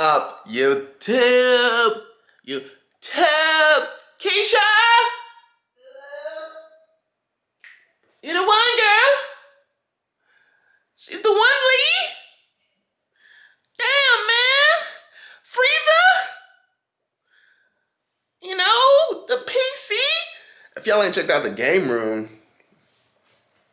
up YouTube? YouTube? Keisha? You the one girl? She's the one Lee? Damn man. Frieza? You know, the PC? If y'all ain't checked out the game room,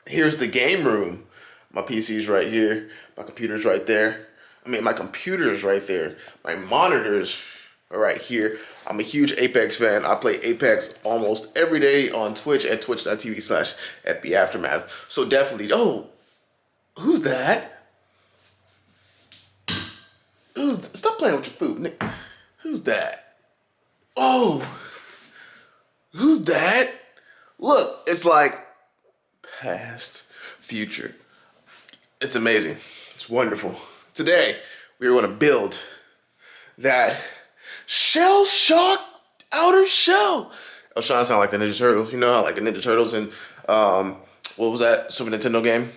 here's the game room. My PC's right here. My computer's right there. I mean, my computer's right there. My monitors are right here. I'm a huge Apex fan. I play Apex almost every day on Twitch at twitch.tv slash FB Aftermath. So definitely, oh, who's that? Who's, stop playing with your food, Nick. Who's that? Oh, who's that? Look, it's like past, future. It's amazing. It's wonderful. Today, we are going to build that shell shock outer shell. I was trying to sound like the Ninja Turtles. You know how like the Ninja Turtles and um, what was that Super Nintendo game?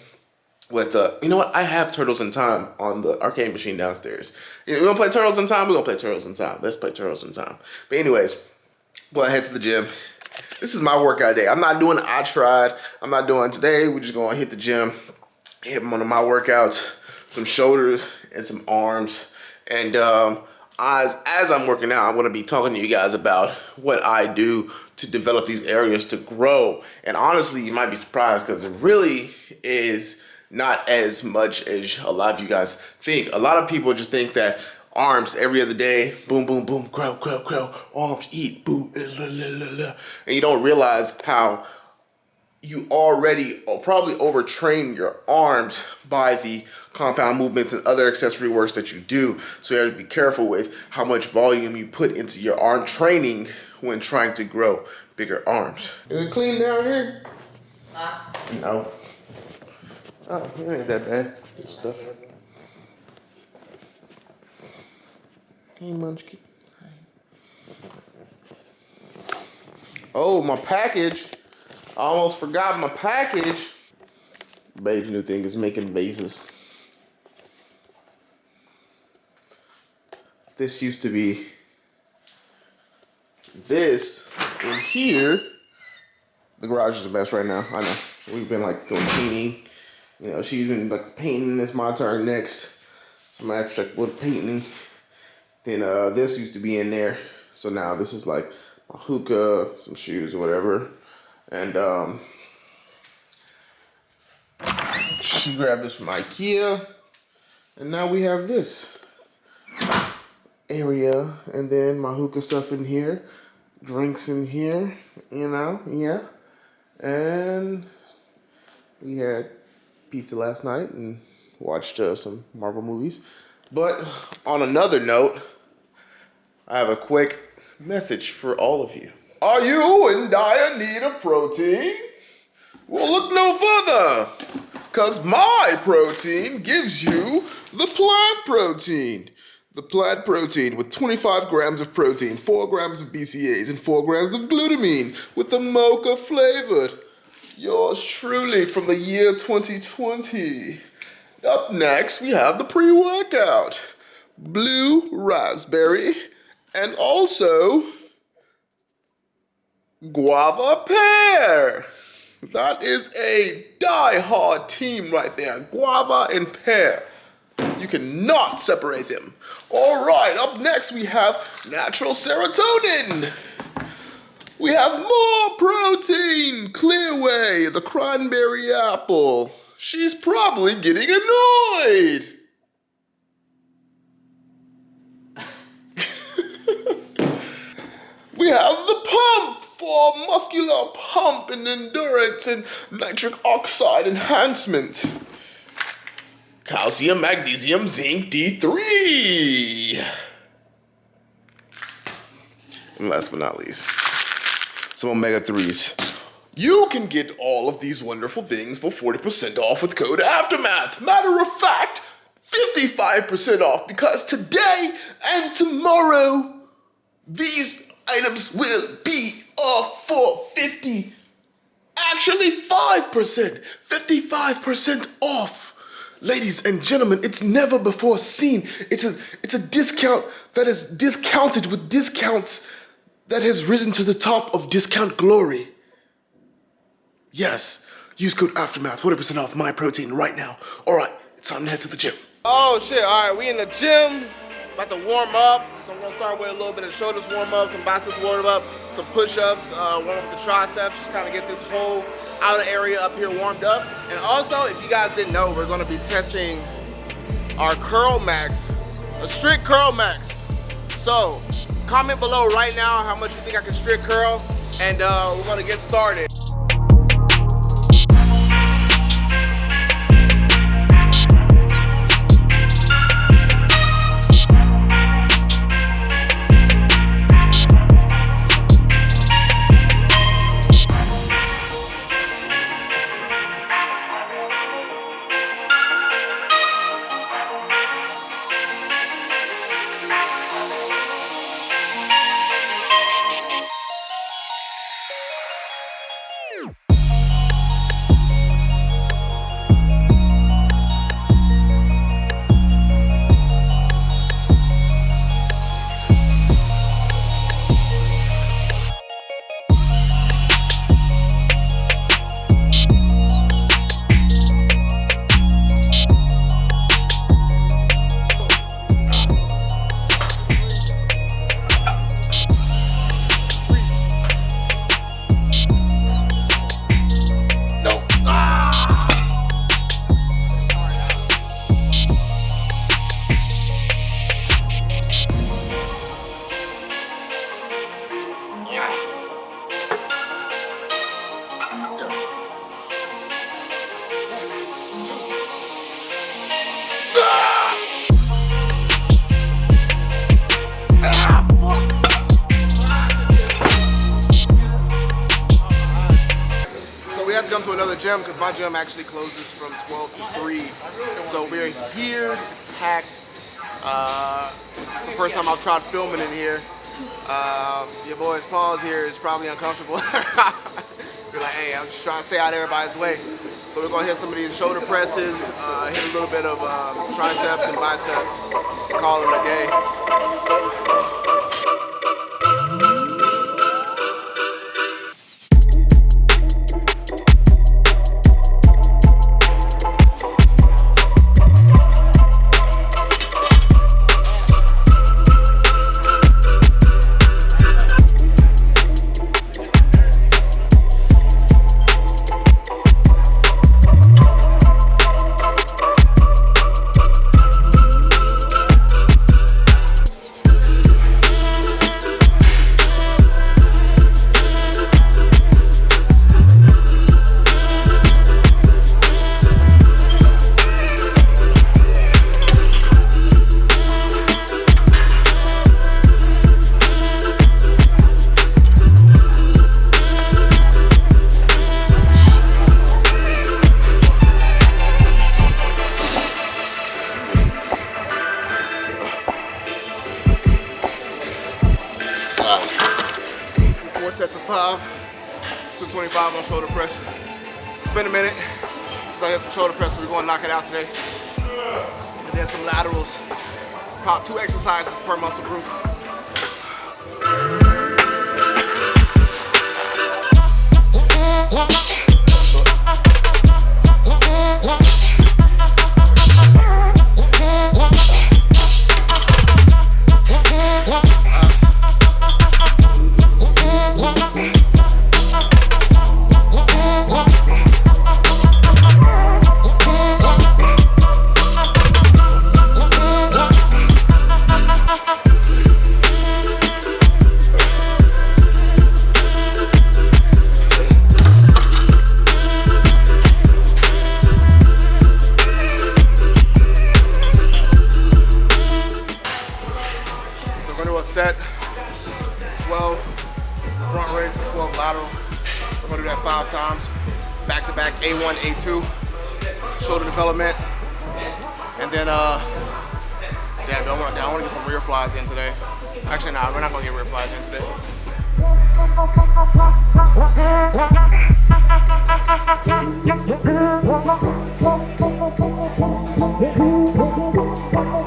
With uh, you know what? I have Turtles in Time on the arcade machine downstairs. You know, we gonna play Turtles in Time. We gonna play Turtles in Time. Let's play Turtles in Time. But anyways, go ahead to the gym. This is my workout day. I'm not doing I tried. I'm not doing today. We're just gonna hit the gym, hit one of my workouts, some shoulders and some arms. And um, as, as I'm working out, I'm gonna be talking to you guys about what I do to develop these areas to grow. And honestly, you might be surprised because it really is not as much as a lot of you guys think. A lot of people just think that arms every other day, boom, boom, boom, grow, grow, grow, arms, eat, boom, and you don't realize how you already probably overtrain your arms by the compound movements and other accessory works that you do. So you have to be careful with how much volume you put into your arm training when trying to grow bigger arms. Is it clean down here? Huh? No. Oh, it ain't that bad. Good stuff. Hey, Munchkin. Oh, my package. Almost forgot my package. Babe's new thing is making vases. This used to be this in here. The garage is the best right now. I know. We've been like doing painting. You know, she's been like painting. It's my turn next. Some abstract wood painting. Then uh, this used to be in there. So now this is like a hookah, some shoes or whatever. And um, she grabbed this from Ikea. And now we have this area. And then my hookah stuff in here. Drinks in here you know yeah. And we had pizza last night and watched uh, some marvel movies. But on another note i have a quick message for all of you are you in dire need of protein well look no further because my protein gives you the plant protein the plant protein with 25 grams of protein, 4 grams of BCAAs, and 4 grams of glutamine with the mocha flavored. Yours truly from the year 2020. Up next, we have the pre-workout. Blue raspberry and also guava pear. That is a die-hard team right there. Guava and pear. You cannot separate them. All right, up next we have natural serotonin. We have more protein. Clear Whey, the cranberry apple. She's probably getting annoyed. we have the pump for muscular pump and endurance and nitric oxide enhancement calcium, magnesium, zinc, D3. And last but not least, some omega-3s. You can get all of these wonderful things for 40% off with code AFTERMATH. Matter of fact, 55% off because today and tomorrow, these items will be Oh, off for 50, actually 5%, 55% off. Ladies and gentlemen, it's never before seen. It's a it's a discount that is discounted with discounts that has risen to the top of discount glory. Yes, use code Aftermath, 40% off my protein right now. All right, it's time to head to the gym. Oh shit, all right, we in the gym, about to warm up. So I'm gonna start with a little bit of shoulders warm up, some biceps warm up, some push-ups, uh, warm up the triceps, just kind of get this whole outer area up here warmed up. And also, if you guys didn't know, we're gonna be testing our Curl Max, a strict Curl Max. So, comment below right now how much you think I can strict curl, and uh, we're gonna get started. Gym because my gym actually closes from 12 to 3. So we're here, it's packed. Uh, it's the first time I've tried filming in here. Uh, your boy's pause here is probably uncomfortable. Be like, hey, I'm just trying to stay out of everybody's way. So we're gonna hit some of these shoulder presses, uh, hit a little bit of um, triceps and biceps, and call it a day. Knock it out today. And then some laterals, about two exercises per muscle group. I'm gonna do that five times. Back to back, A1, A2, shoulder development. And then, uh, damn, I want, I want to get some rear flies in today. Actually, nah, we're not gonna get rear flies in today.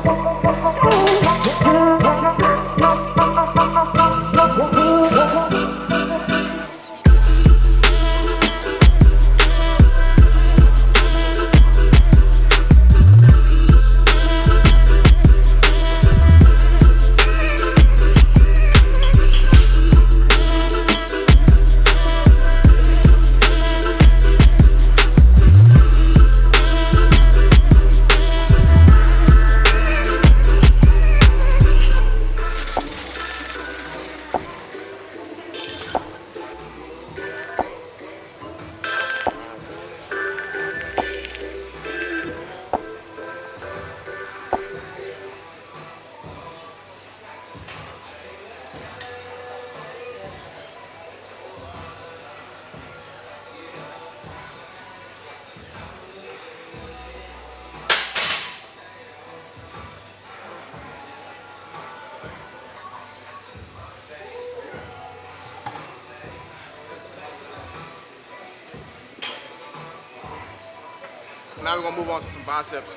Now we're gonna move on to some biceps.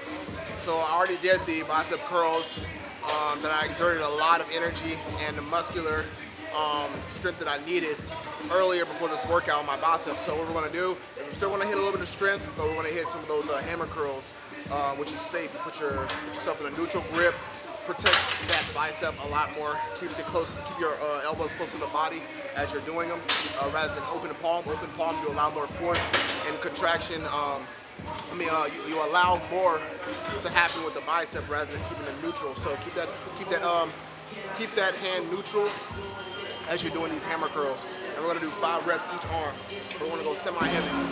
So I already did the bicep curls um, that I exerted a lot of energy and the muscular um, strength that I needed earlier before this workout on my biceps. So what we're gonna do, we're still gonna hit a little bit of strength, but we're gonna hit some of those uh, hammer curls, uh, which is safe. You put, your, put yourself in a neutral grip, protects that bicep a lot more, keeps it close, keep your uh, elbows close to the body as you're doing them, uh, rather than open palm. Open palm, you allow more force and contraction. Um, I mean, uh, you, you, allow more to happen with the bicep rather than keeping it neutral. So keep that, keep that, um, keep that hand neutral as you're doing these hammer curls. And we're gonna do five reps each arm. We're gonna go semi-heavy.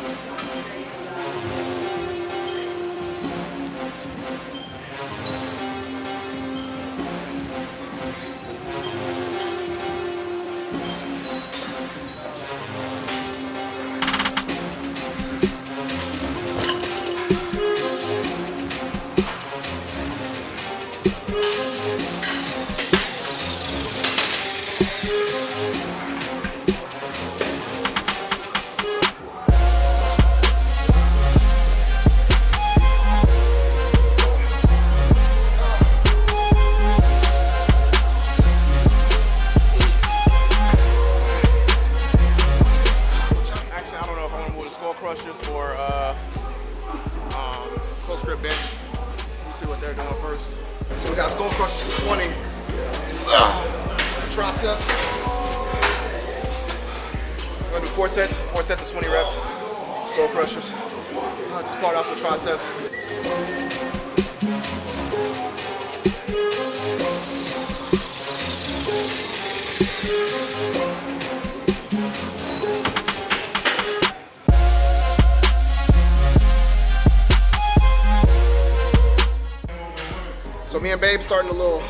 Me and Babe starting a little,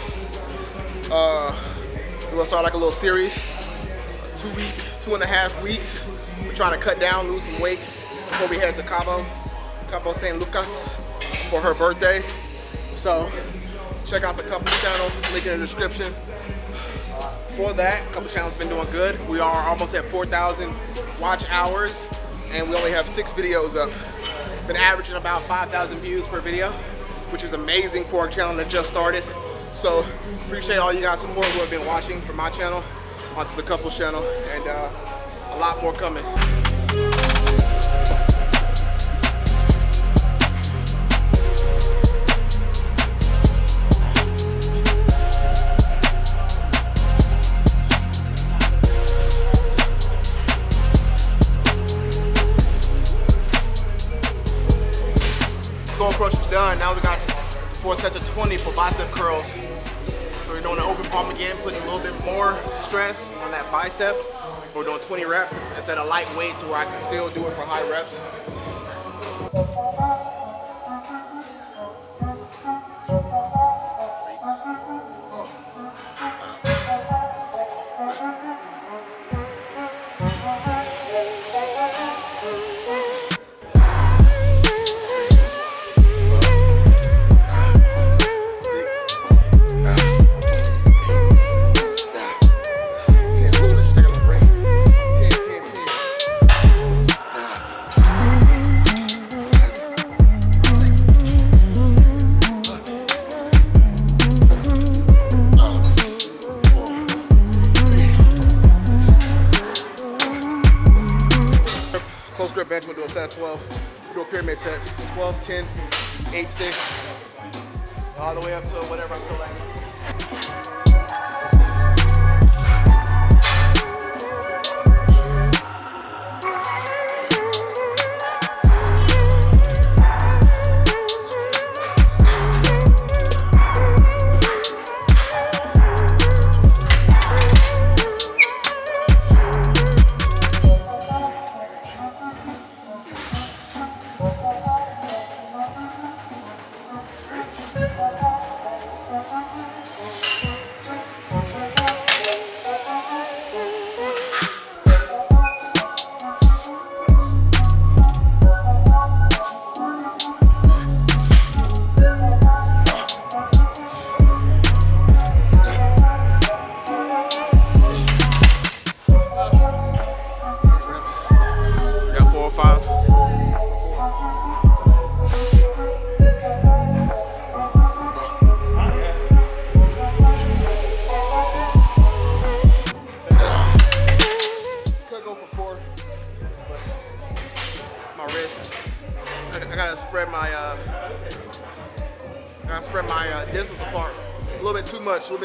uh, we're gonna start like a little series, two week two and a half weeks. We're trying to cut down, lose some weight before we head to Cabo, Cabo San Lucas for her birthday. So check out the couple channel, link in the description. For that, couple channel's been doing good. We are almost at 4,000 watch hours and we only have six videos up. Been averaging about 5,000 views per video, which is amazing for a channel that just started. So appreciate all you guys support who have been watching from my channel onto the couple channel and uh, a lot more coming. Four sets of 20 for bicep curls So we're doing an open palm again, putting a little bit more stress on that bicep. We're doing 20 reps. It's, it's at a light weight to where I can still do it for high reps. All the way up to whatever I feel like.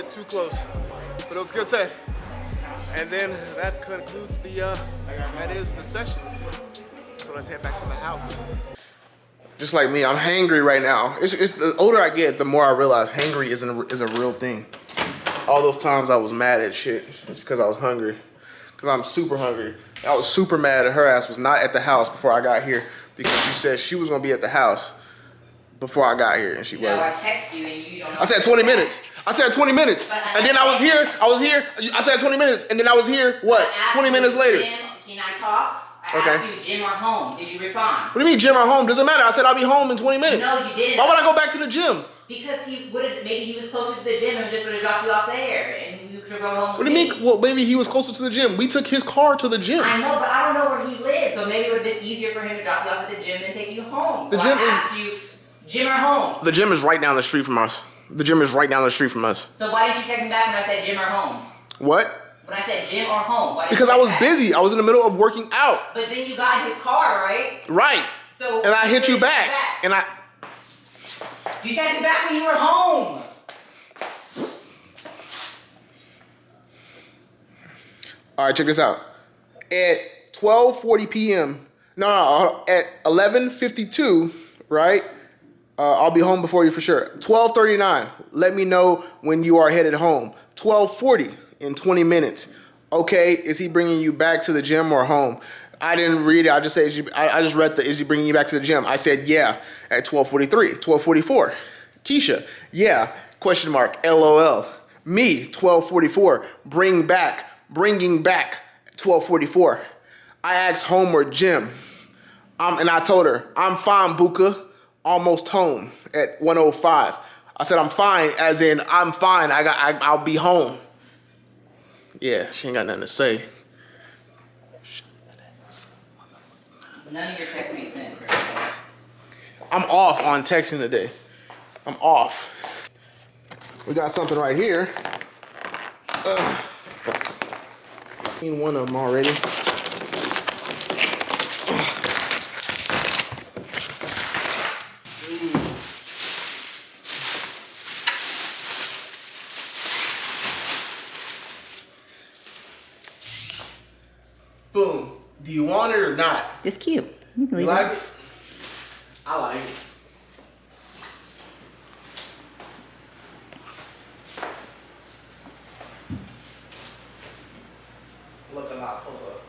Bit too close. But it was a good set. And then that concludes the, uh, that is the session. So let's head back to the house. Just like me, I'm hangry right now. It's, it's the older I get, the more I realize hangry isn't a, is a real thing. All those times I was mad at shit, it's because I was hungry. Because I'm super hungry. I was super mad at her ass was not at the house before I got here because she said she was gonna be at the house before I got here and she You know, I text you and you don't. I said 20 minutes. I said 20 minutes. I- And then I was here, I was here, I said 20 minutes, and then I was here, what, 20 minutes later? Jim, can I talk? I Okay. asked you, gym or home. Did you respond? What do you mean, gym or home? Doesn't matter. I said I'll be home in 20 minutes. No, you didn't. Why would I go back to the gym? Because he would have, maybe he was closer to the gym and just would have dropped you off there and you could have rode home What do you me. mean? Well, maybe he was closer to the gym. We took his car to the gym. I know, but I don't know where he lives, so maybe it would have been easier for him to drop you off at the gym than take you home. So The gym I is- you, gym or home. The gym is right down the street from us. The gym is right down the street from us. So why did you text me back when I said gym or home? What? When I said gym or home, why Because I was back? busy. I was in the middle of working out. But then you got in his car, right? Right. So And I hit you back. And I. You texted back when you were home. All right, check this out. At 12:40 p.m. No, no, no, at 11:52, right? Uh, I'll be home before you for sure. 12:39. Let me know when you are headed home. 12:40 in 20 minutes. Okay, is he bringing you back to the gym or home? I didn't read it. I just said, I just read the, is he bringing you back to the gym? I said, yeah, at 12:43, 12:44. Keisha, yeah, question mark, LOL. Me, 12:44, bring back, bringing back, 12:44. I asked home or gym. Um, and I told her, I'm fine, Buka. Almost home at 105. I said, I'm fine, as in, I'm fine. I got, I, I'll be home. Yeah, she ain't got nothing to say. None of your texts made sense. I'm off on texting today. I'm off. We got something right here. Ugh. Seen one of them already. Boom. Do you want it or not? It's cute. You You like it? I like it. Looking not pull up.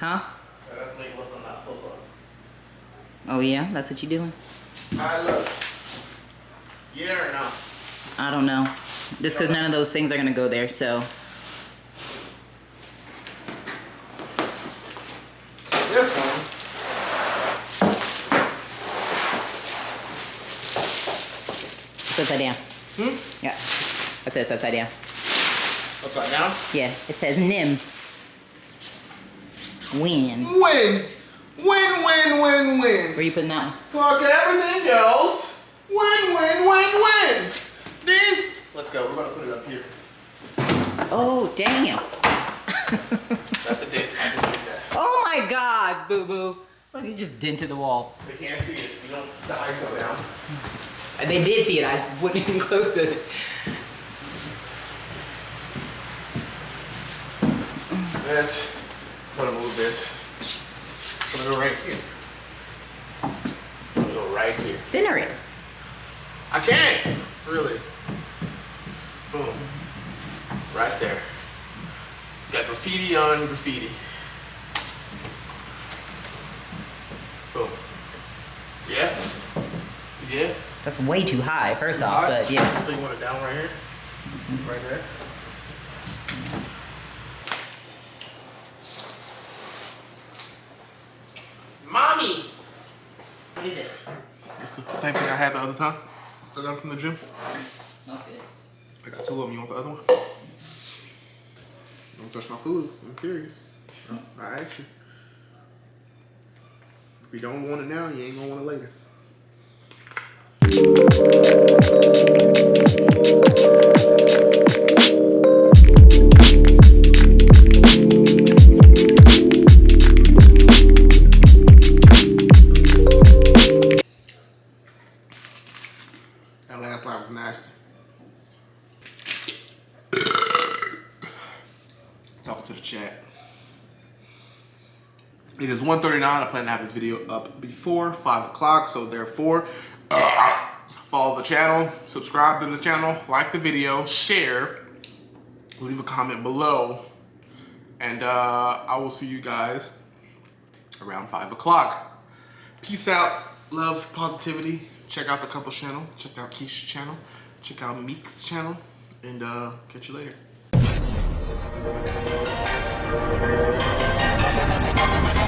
Huh? So that's me looking pull up. Oh yeah, that's what you're doing? I look. Yeah or no? I don't know. Just because none of those things are gonna go there, so This one. it's upside down. Hmm? Yeah. It says upside down. Upside down. Yeah. It says Nim. Win. Win. Win, win, win, win. Where you putting that one? Fuck everything else. Win, win, win, win. These. Let's go. We're gonna put it up here. Oh damn. That's a dick. I didn't do that. oh my God, boo boo. Look, he just dented the wall. They can't see it. You don't the ISO down. They did see it. I wouldn't even close it. This. I'm gonna move this. I'm gonna go right here. I'm gonna go right here. Center it. I can't. Really. Boom. Right there. Got graffiti on graffiti. Boom. Yeah. Yeah. That's way too high, first off, but yeah. So you want it down right here? Right there? Mommy! What is it? It's the same thing I had the other time. I got it from the gym. Smells good. I got two of them. You want the other one? Don't touch my food. I'm serious. I asked you. If you don't want it now, you ain't gonna want it later. To the chat. It is 1.39. I plan to have this video up before 5 o'clock, so therefore, follow the channel, subscribe to the channel, like the video, share, leave a comment below, and uh, I will see you guys around 5 o'clock. Peace out, love, positivity. Check out the couple channel, check out Keisha's channel, check out Meek's channel, and uh, catch you later. Thank you.